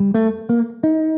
Música